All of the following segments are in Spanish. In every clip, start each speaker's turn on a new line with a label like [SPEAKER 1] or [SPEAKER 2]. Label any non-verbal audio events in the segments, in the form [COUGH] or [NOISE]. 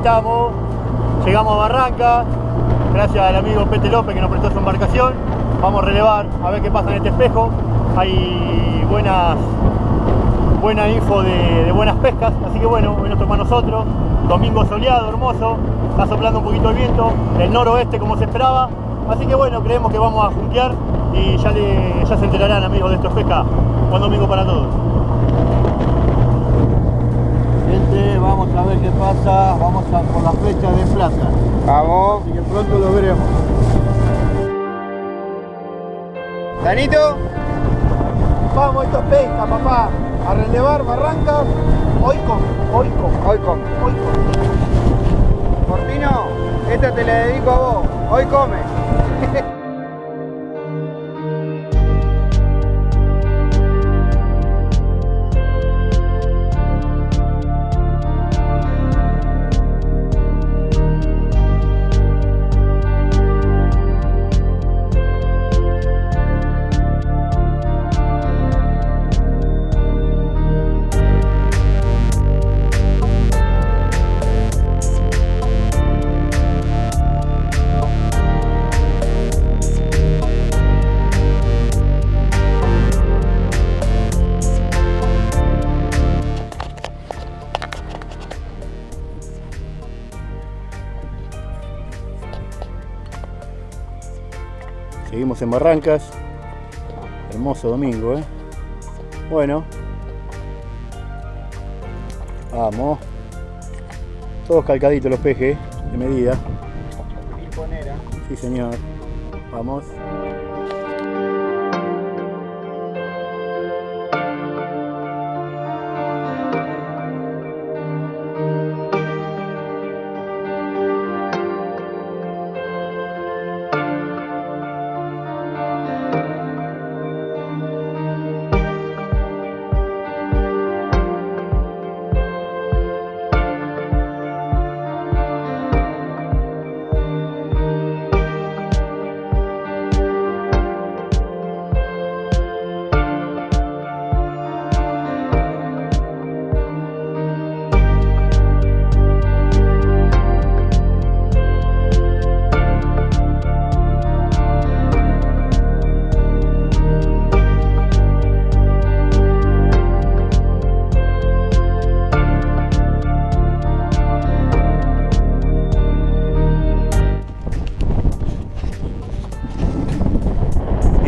[SPEAKER 1] Estamos, llegamos a Barranca, gracias al amigo Pete López que nos prestó su embarcación. Vamos a relevar a ver qué pasa en este espejo. Hay buenas, buena info de, buenas pescas, así que bueno, hoy nos toca a nosotros. Domingo soleado, hermoso, está soplando un poquito el viento, el noroeste como se esperaba. Así que bueno, creemos que vamos a junquear y ya, ya se enterarán amigos de esto es pesca. Buen domingo para todos. Gente, vamos a ver qué pasa. Vamos a por la flecha de plata.
[SPEAKER 2] Vamos.
[SPEAKER 1] Así que pronto lo veremos.
[SPEAKER 2] Danito.
[SPEAKER 1] Vamos, esto es pesca, papá. A relevar barrancas. Hoy con, hoy con,
[SPEAKER 2] Hoy come.
[SPEAKER 1] hoy con.
[SPEAKER 2] Cortino, esta te la dedico a vos. Hoy come.
[SPEAKER 1] Seguimos en Barrancas. Hermoso domingo, ¿eh? Bueno. Vamos. Todos calcaditos los pejes, de medida. Sí, señor. Vamos.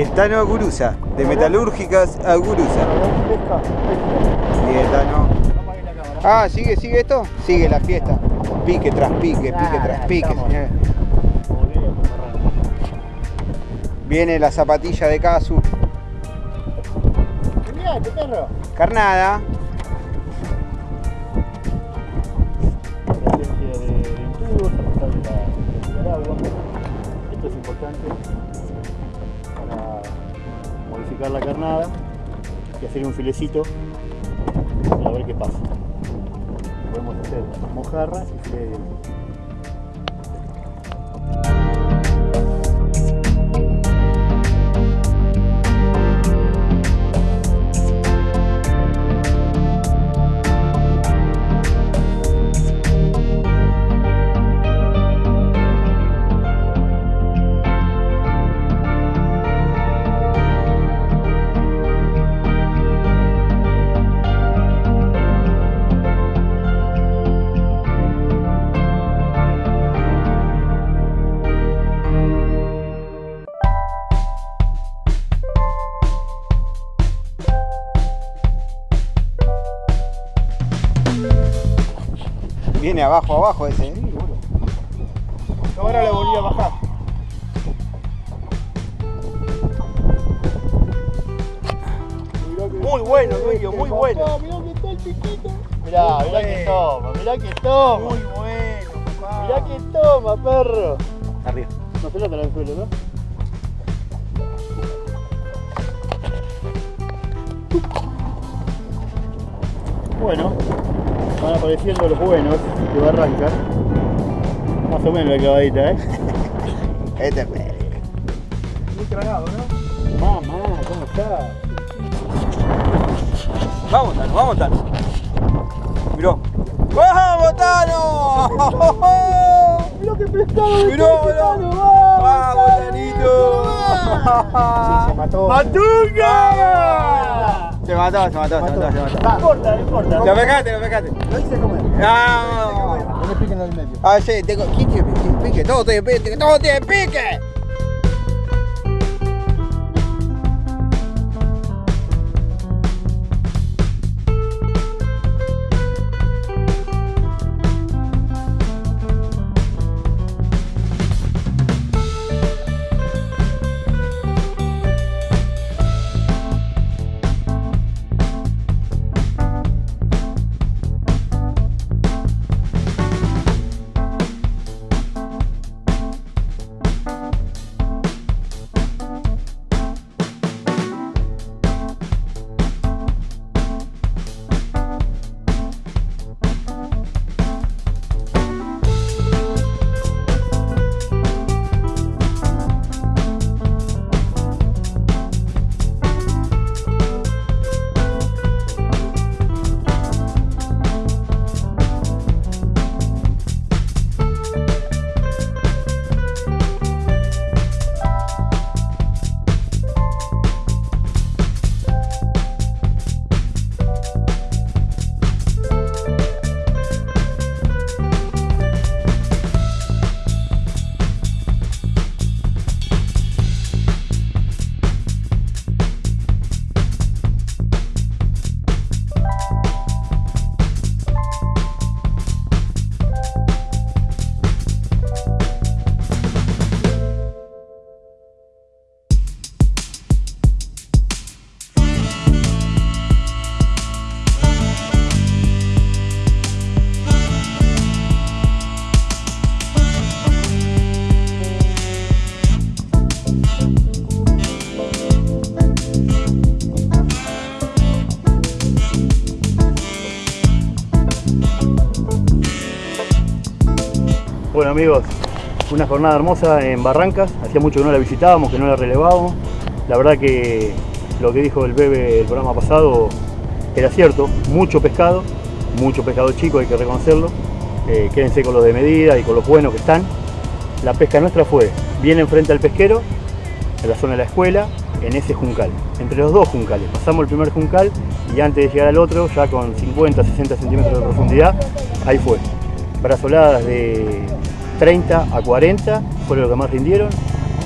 [SPEAKER 2] El Tano Aguruza, de Metalúrgicas Aguruza. El Tano. Ah, ¿sigue, sigue esto? Sigue la fiesta. Pique tras pique, pique tras pique, señores. Viene la zapatilla de Casu.
[SPEAKER 1] Este perro.
[SPEAKER 2] Carnada.
[SPEAKER 1] Esto es importante la carnada y hacer un filecito y a ver qué pasa. Podemos hacer mojarra y filete de
[SPEAKER 2] Viene abajo, abajo ese.
[SPEAKER 1] Ahora le volví a bajar. Muy bueno, Luis, muy bueno. Mirá, mirá que toma, mirá que toma.
[SPEAKER 2] Muy bueno, papá.
[SPEAKER 1] Mirá que toma, perro.
[SPEAKER 2] Arriba.
[SPEAKER 1] No se nota el suelo, ¿no? Bueno, van apareciendo los buenos de Barranca. Más o menos la clavadita, ¿eh? [LAUGHS]
[SPEAKER 2] Este es medio.
[SPEAKER 1] Muy tragado, ¿no? Mamá, ¿cómo está?
[SPEAKER 2] Vamos, Tano, vamos, Tano. Miró. ¡Vamos, Tano!
[SPEAKER 1] ¡Mira qué pescado!
[SPEAKER 2] ¡Mirá, mirá! ¡Vamos, Tanito!
[SPEAKER 3] Sí, se mató.
[SPEAKER 1] ¡Matunga!
[SPEAKER 2] Se mató, se mató, se mató, se mató.
[SPEAKER 1] No importa, no importa.
[SPEAKER 2] Lo lo.
[SPEAKER 3] Lo hice comer.
[SPEAKER 2] ¡Vamos!
[SPEAKER 3] No me piquen en el medio.
[SPEAKER 2] Ah, sí, tengo. ¿Quién tiene pique? pique? Todo tiene pique, todo tiene pique.
[SPEAKER 1] Bueno amigos, una jornada hermosa en Barrancas, hacía mucho que no la visitábamos, que no la relevábamos. La verdad que lo que dijo el bebé el programa pasado era cierto, mucho pescado, mucho pescado chico, hay que reconocerlo. Eh, quédense con los de medida y con los buenos que están. La pesca nuestra fue bien enfrente al pesquero, en la zona de la escuela, en ese juncal, entre los dos juncales. Pasamos el primer juncal y antes de llegar al otro, ya con 50, 60 centímetros de profundidad, ahí fue. Brazoladas de 30 a 40 fueron los que más rindieron.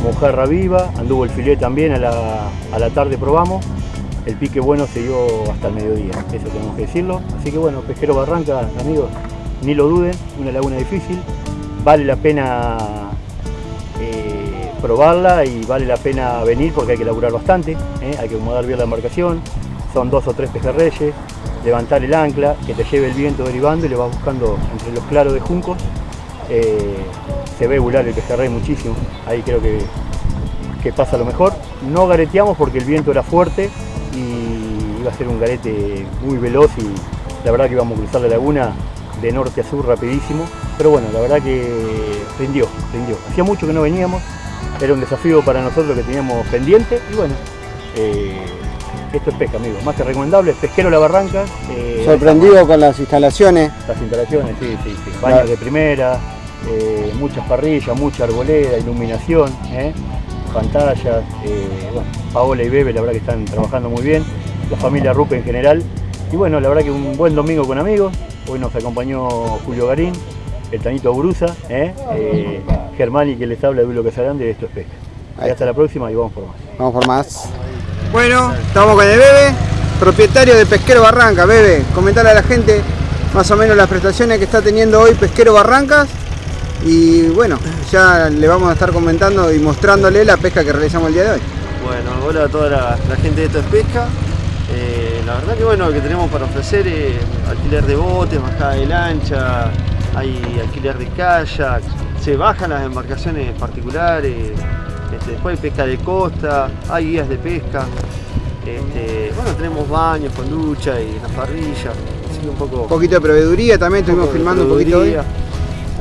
[SPEAKER 1] Mojarra viva, anduvo el filet también, a la, a la tarde probamos. El pique bueno se dio hasta el mediodía, eso tenemos que decirlo. Así que bueno, Pesquero Barranca, amigos, ni lo duden, una laguna difícil. Vale la pena eh, probarla y vale la pena venir porque hay que laburar bastante, ¿eh? hay que acomodar bien la embarcación, son dos o tres pejerreyes, levantar el ancla, que te lleve el viento derivando y le vas buscando entre los claros de juncos. Eh, se ve volar el pejerrey muchísimo, ahí creo que, que pasa lo mejor. No gareteamos porque el viento era fuerte y iba a ser un garete muy veloz y la verdad que íbamos a cruzar la laguna de norte a sur rapidísimo, pero bueno, la verdad que rindió, rindió. Hacía mucho que no veníamos, era un desafío para nosotros que teníamos pendiente y bueno, eh, esto es pesca, amigos, más que recomendable, pesquero La Barranca. eh,
[SPEAKER 2] Sorprendido con las instalaciones.
[SPEAKER 1] Las instalaciones, sí, sí, sí. Baños
[SPEAKER 2] Claro.
[SPEAKER 1] de primera, eh, muchas parrillas, mucha arboleda, iluminación, ¿eh? pantallas. bueno, Paola y Bebe, la verdad que están trabajando muy bien. La familia Rupe en general. Y bueno, la verdad que un buen domingo con amigos. Hoy nos acompañó Julio Garín, el Tanito Brusa, Germán y que les habla de Dulo Casagrande de Esto es Pesca. Y hasta la próxima y vamos por más.
[SPEAKER 2] Vamos por más. Bueno, estamos con el Bebe, propietario de Pesquero Barranca. Bebe, comentale a la gente más o menos las prestaciones que está teniendo hoy Pesquero Barrancas. Y bueno, ya le vamos a estar comentando y mostrándole la pesca que realizamos el día de hoy.
[SPEAKER 4] Bueno, hola a toda la, la gente de Esto es Pesca. Eh, la verdad que bueno, lo que tenemos para ofrecer es alquiler de botes, bajada de lancha, hay alquiler de kayak, se bajan las embarcaciones particulares, este, después hay pesca de costa, hay guías de pesca. Este, bueno, tenemos baños con ducha y una parrilla, así que un poco...
[SPEAKER 2] Un poquito de proveeduría también, estuvimos filmando un poquito hoy.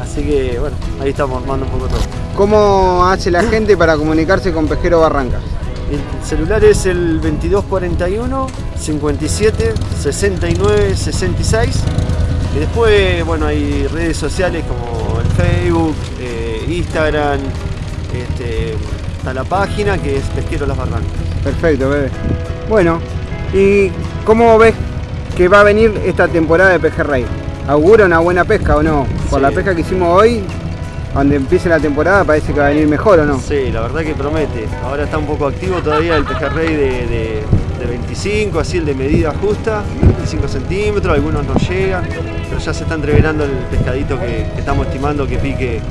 [SPEAKER 4] Así que bueno, ahí estamos armando un poco todo.
[SPEAKER 2] ¿Cómo hace la gente para comunicarse con Pesquero Barrancas?
[SPEAKER 4] El celular es el 2241 57 69 66 Y después, bueno, hay redes sociales como el Facebook, eh, Instagram, este, está la página que es Pesquero Las Barrancas.
[SPEAKER 2] Perfecto, bebé. Bueno, ¿y cómo ves que va a venir esta temporada de pejerrey? ¿Augura una buena pesca o no? Por
[SPEAKER 4] Sí.
[SPEAKER 2] la pesca que hicimos hoy, cuando empiece la temporada parece que va a venir mejor o no.
[SPEAKER 4] Sí, la verdad que promete. Ahora está un poco activo todavía el pejerrey de, de, de 25, así el de medida justa, 25 centímetros, algunos no llegan, pero ya se está entreverando el pescadito que, que estamos estimando que pique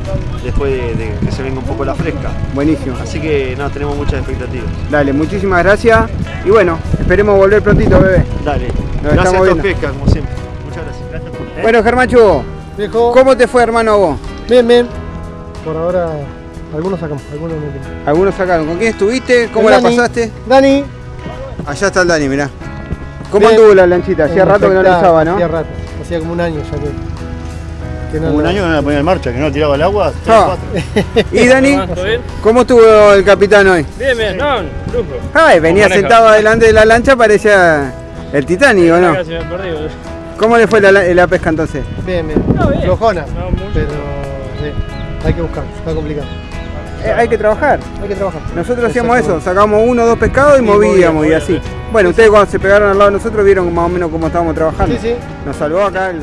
[SPEAKER 4] después de, de que se venga un poco la fresca.
[SPEAKER 2] Buenísimo.
[SPEAKER 4] Así que no, tenemos muchas expectativas.
[SPEAKER 2] Dale, muchísimas gracias. Y bueno, esperemos volver prontito, bebé.
[SPEAKER 4] Dale,
[SPEAKER 2] Nos
[SPEAKER 4] gracias a todos pesca, como siempre. Muchas gracias.
[SPEAKER 2] Bueno, Germachu,
[SPEAKER 3] Viejo.
[SPEAKER 2] ¿cómo te fue, hermano, vos?
[SPEAKER 3] Bien, bien. Por ahora, algunos sacamos, algunos no.
[SPEAKER 2] Algunos sacaron. ¿Con quién estuviste? ¿Cómo
[SPEAKER 3] El
[SPEAKER 2] la
[SPEAKER 3] Dani.
[SPEAKER 2] pasaste?
[SPEAKER 3] Dani.
[SPEAKER 2] Allá está el Dani, mirá. ¿Cómo
[SPEAKER 3] Bien.
[SPEAKER 2] anduvo la lanchita? Hacía rato que no la usaba, ¿no?
[SPEAKER 3] Hacía rato. Hacía como un año ya que. que no
[SPEAKER 1] Como un año que no la ponía en marcha, que no la tiraba al agua.
[SPEAKER 2] Ah. [LAUGHS] ¿Y Dani? ¿Cómo estuvo el capitán hoy?
[SPEAKER 5] Bien, bien, no, lujo.
[SPEAKER 2] Ay, venía sentado delante de la lancha, parecía el Titanic, ¿o no?
[SPEAKER 5] Casi me perdí, boludo.
[SPEAKER 2] ¿Cómo le fue la, la pesca entonces?
[SPEAKER 3] Bien, bien.
[SPEAKER 5] No, bien.
[SPEAKER 3] Flojona.
[SPEAKER 5] No, mucho.
[SPEAKER 3] Pero sí, hay que buscar, está complicado.
[SPEAKER 2] Eh, hay que trabajar.
[SPEAKER 3] Hay que trabajar.
[SPEAKER 2] Nosotros hacíamos eso, sacábamos uno o dos pescados y
[SPEAKER 3] Y
[SPEAKER 2] movíamos
[SPEAKER 3] movíamos,
[SPEAKER 2] y así. Bueno, ustedes cuando se pegaron al lado de nosotros vieron más o menos cómo estábamos trabajando.
[SPEAKER 3] Sí, sí.
[SPEAKER 2] Nos salvó acá el,